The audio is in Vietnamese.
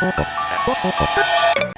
Oh, oh, oh, oh.